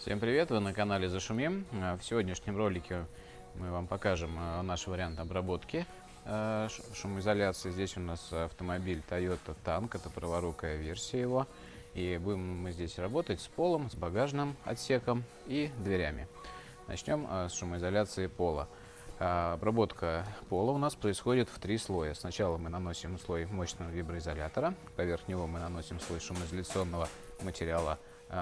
Всем привет, вы на канале Зашумим. Э, В сегодняшнем ролике мы вам покажем э, наш вариант обработки э, шумоизоляции. Здесь у нас автомобиль Toyota Tank, это праворукая версия его. И будем мы здесь работать с полом, с багажным отсеком и дверями. Начнем с шумоизоляции пола. Обработка пола у нас происходит в три слоя. Сначала мы наносим слой мощного виброизолятора, поверх него мы наносим слой шумоизоляционного материала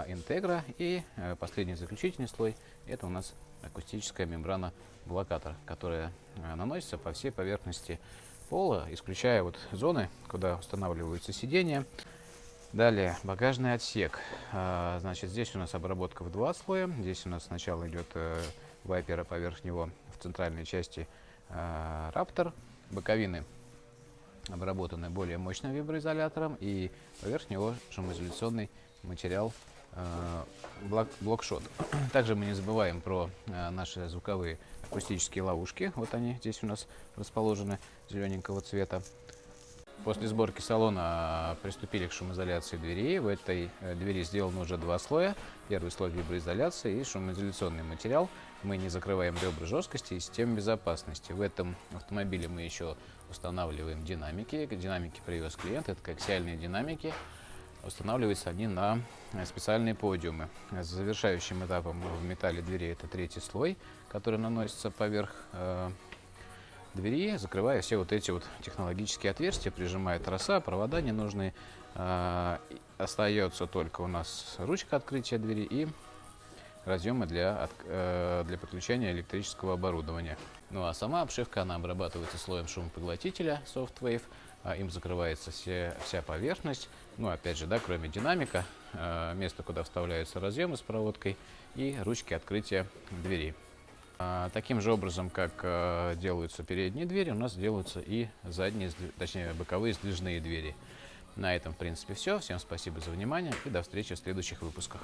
интегра и э, последний заключительный слой это у нас акустическая мембрана блокатор, которая э, наносится по всей поверхности пола, исключая вот зоны, куда устанавливаются сиденья. Далее багажный отсек. А, Значит, здесь у нас обработка в два слоя. Здесь у нас сначала идет э, вайпер, а поверх него в центральной части э, раптор. Боковины обработаны более мощным виброизолятором и поверх него шумоизоляционный материал блок, блокшот. Также мы не забываем про э, наши звуковые акустические ловушки. Вот они здесь у нас расположены зелененького цвета. После сборки салона приступили к шумоизоляции дверей. В этой э, двери сделано уже два слоя. Первый слой виброизоляции и шумоизоляционный материал. Мы не закрываем ребра жесткости и систему безопасности. В этом автомобиле мы еще устанавливаем динамики. Динамики привез клиент, это коаксиальные динамики. Устанавливаются они на э, специальные подиумы. Завершающим этапом в металле двери это третий слой, который наносится поверх э, двери, закрывая все вот эти вот технологические отверстия, прижимая троса, провода ненужные. И Остается только у нас ручка открытия двери и разъемы для, э, для подключения электрического оборудования. Ну а сама обшивка, она обрабатывается слоем шумопоглотителя SoftWave, им закрывается все, вся поверхность. Ну опять же, да, кроме динамика, э, место, куда вставляются разъемы с проводкой и ручки открытия двери. А, Таким же образом, как делаются передние двери, у нас делаются и задние, точнее боковые сдвижные двери. На этом, в принципе, все. Всем спасибо за внимание и до встречи в следующих выпусках.